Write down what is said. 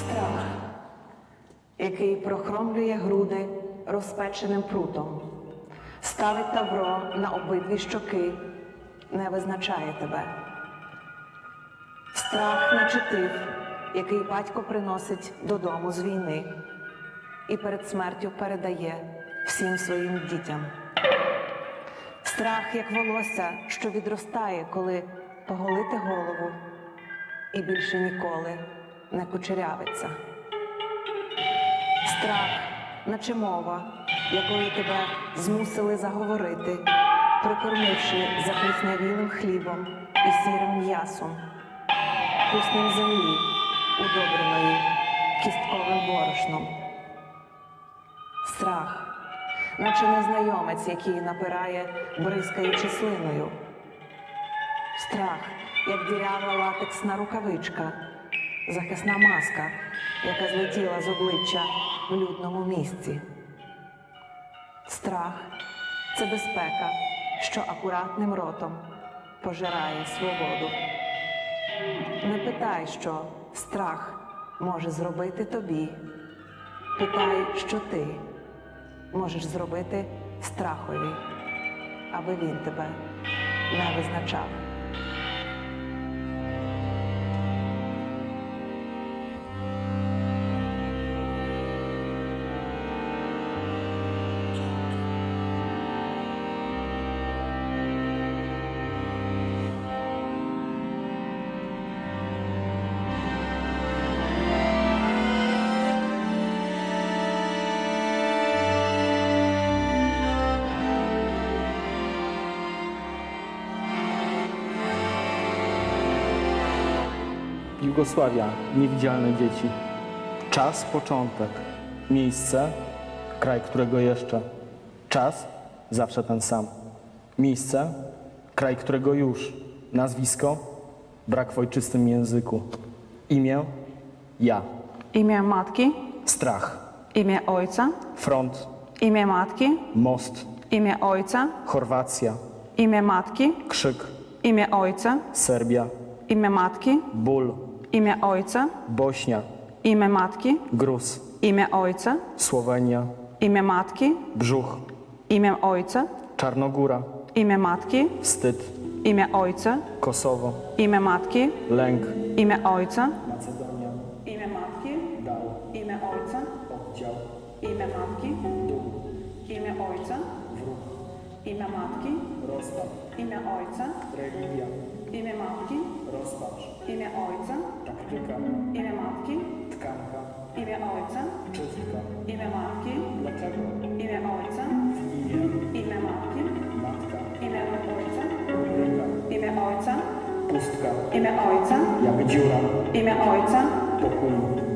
Страх, який прохромлює груди розпеченим прутом, ставить тавро на обидві щоки, не визначає тебе. Страх наче тиф, який батько приносить додому з війни і перед смертю передає всім своїм дітям. Страх, як волосся, що відростає, коли поголити голову і більше ніколи не кучерявиться. Страх, наче мова, якою тебе змусили заговорити, прикормивши запліснявілим хлібом і сірим м'ясом, вкуснем землі, удобреної кістковим борошном. Страх, наче незнайомець, який напирає, бризкаючи слиною. Страх, як дірява латексна рукавичка, захисна маска, яка злетіла з обличчя в людному місці. Страх це безпека, що акуратним ротом пожирає свободу. Не питай, що страх може зробити тобі. Питай, що ти можеш зробити страхові, аби він тебе не визначав. Jugosławia, niewidzialne dzieci. Czas, początek. Miejsce, kraj którego jeszcze. Czas, zawsze ten sam. Miejsce, kraj którego już. Nazwisko, brak w ojczystym języku. Imię, ja. Imię matki. Strach. Imię ojca. Front. Imię matki. Most. Imię ojca. Chorwacja. Imię matki. Krzyk. Imię ojca. Serbia. Imię matki. Ból. Imię Ojca, Bośnia, imię Matki, Gruz, imię Ojca, Słowenia, imię Matki, Brzuch, imię Ojca, Czarnogóra, imię Matki, wstyd, imię Ojca, Kosowo, imię Matki, lęk, imię Ojca, Imię Ojca. Religia. Imię Matki. Rozpacz. Imię Ojca. Taktyka. Imię Matki. Tkanka. Imię Ojca. Czystka. Imię Matki. Dlaczego? Imię Ojca. W imię. Imię Matki. Matka. Imię Ojca. Rubryka. Imię Ojca. Pustka. Imię Ojca. Jak dziura. Imię Ojca. Pokój.